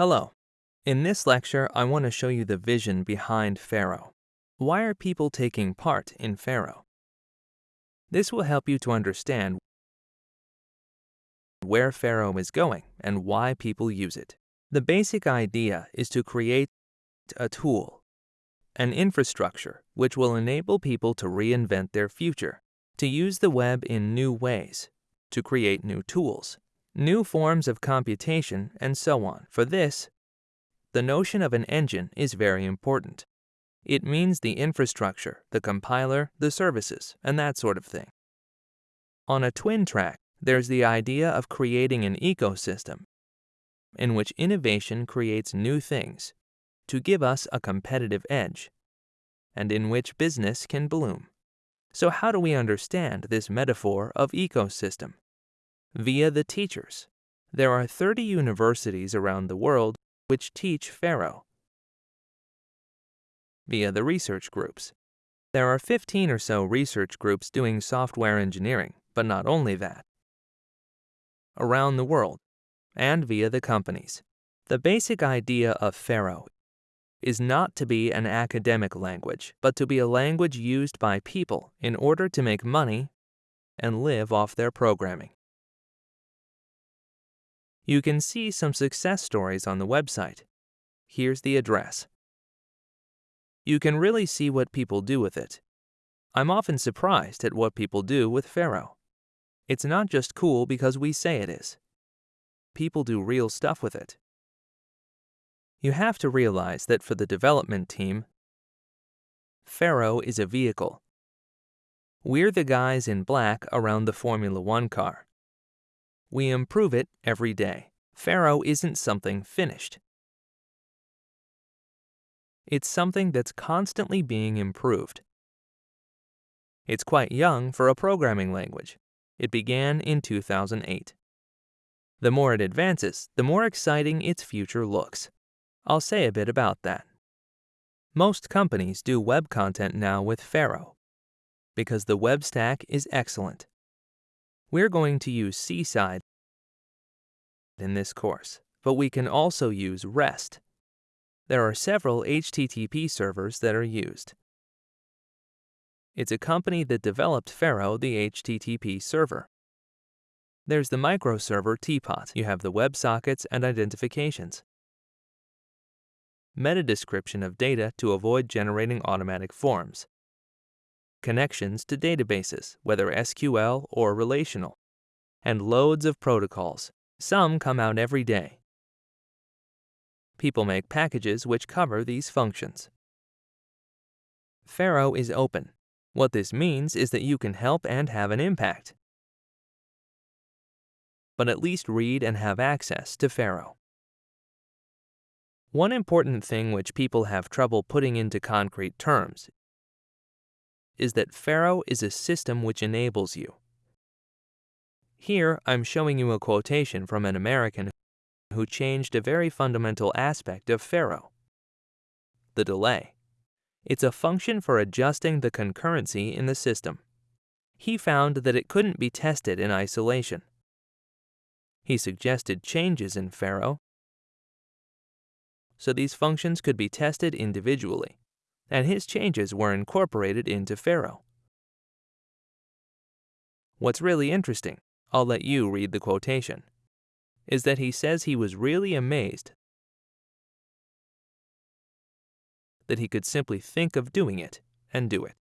Hello. In this lecture, I want to show you the vision behind Pharo. Why are people taking part in Pharo? This will help you to understand where Pharo is going and why people use it. The basic idea is to create a tool, an infrastructure which will enable people to reinvent their future, to use the web in new ways, to create new tools, new forms of computation, and so on. For this, the notion of an engine is very important. It means the infrastructure, the compiler, the services, and that sort of thing. On a twin track, there's the idea of creating an ecosystem in which innovation creates new things to give us a competitive edge, and in which business can bloom. So, how do we understand this metaphor of ecosystem? Via the teachers. There are 30 universities around the world which teach Pharo. Via the research groups. There are 15 or so research groups doing software engineering, but not only that. Around the world, and via the companies. The basic idea of Pharo is not to be an academic language, but to be a language used by people in order to make money and live off their programming. You can see some success stories on the website. Here's the address. You can really see what people do with it. I'm often surprised at what people do with Pharo. It's not just cool because we say it is. People do real stuff with it. You have to realize that for the development team, Pharo is a vehicle. We're the guys in black around the Formula One car. We improve it every day. Pharo isn't something finished. It's something that's constantly being improved. It's quite young for a programming language. It began in 2008. The more it advances, the more exciting its future looks. I'll say a bit about that. Most companies do web content now with Pharo because the web stack is excellent. We're going to use Seaside in this course, but we can also use REST. There are several HTTP servers that are used. It's a company that developed Pharo, the HTTP server. There's the microserver Teapot. You have the WebSockets and identifications meta description of data to avoid generating automatic forms, connections to databases, whether SQL or relational, and loads of protocols. Some come out every day. People make packages which cover these functions. Pharo is open. What this means is that you can help and have an impact. But at least read and have access to Pharo. One important thing which people have trouble putting into concrete terms is that Pharo is a system which enables you. Here, I'm showing you a quotation from an American who changed a very fundamental aspect of Pharo the delay. It's a function for adjusting the concurrency in the system. He found that it couldn't be tested in isolation. He suggested changes in Pharo so these functions could be tested individually, and his changes were incorporated into Pharo. What's really interesting, I'll let you read the quotation, is that he says he was really amazed that he could simply think of doing it and do it.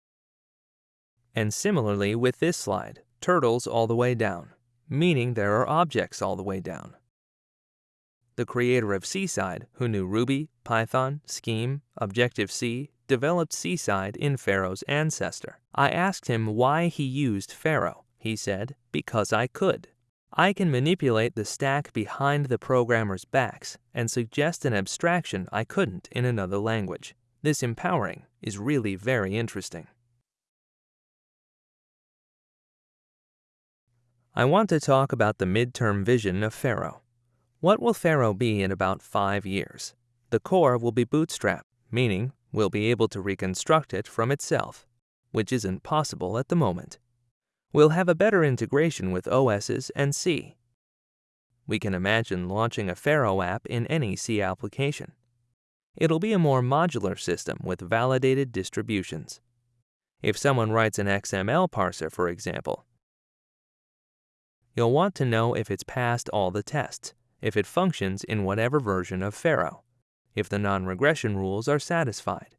And similarly with this slide, turtles all the way down, meaning there are objects all the way down the creator of Seaside, who knew Ruby, Python, Scheme, Objective-C, developed Seaside in Pharo's ancestor. I asked him why he used Pharo. He said, because I could. I can manipulate the stack behind the programmer's backs and suggest an abstraction I couldn't in another language. This empowering is really very interesting. I want to talk about the midterm vision of Pharo. What will Pharo be in about five years? The core will be bootstrapped, meaning we'll be able to reconstruct it from itself, which isn't possible at the moment. We'll have a better integration with OSs and C. we can imagine launching a Pharo app in any C application. It'll be a more modular system with validated distributions. If someone writes an XML parser, for example, you'll want to know if it's passed all the tests, if it functions in whatever version of Pharo, if the non-regression rules are satisfied.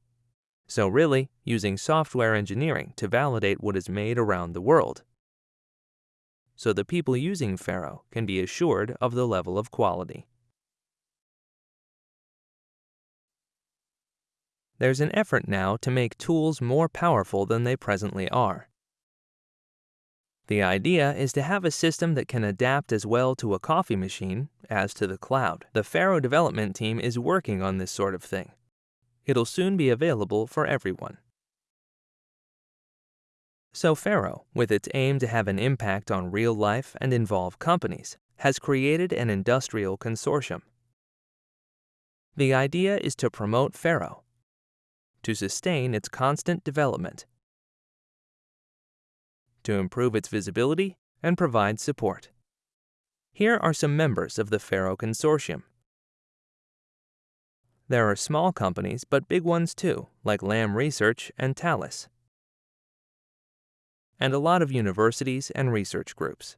So really, using software engineering to validate what is made around the world so the people using Pharo can be assured of the level of quality. There's an effort now to make tools more powerful than they presently are. The idea is to have a system that can adapt as well to a coffee machine as to the cloud. The Pharo development team is working on this sort of thing. It'll soon be available for everyone. So Pharo, with its aim to have an impact on real life and involve companies, has created an industrial consortium. The idea is to promote Pharo, to sustain its constant development, to improve its visibility, and provide support. Here are some members of the Pharo Consortium. There are small companies, but big ones too, like Lam Research and Thales and a lot of universities and research groups.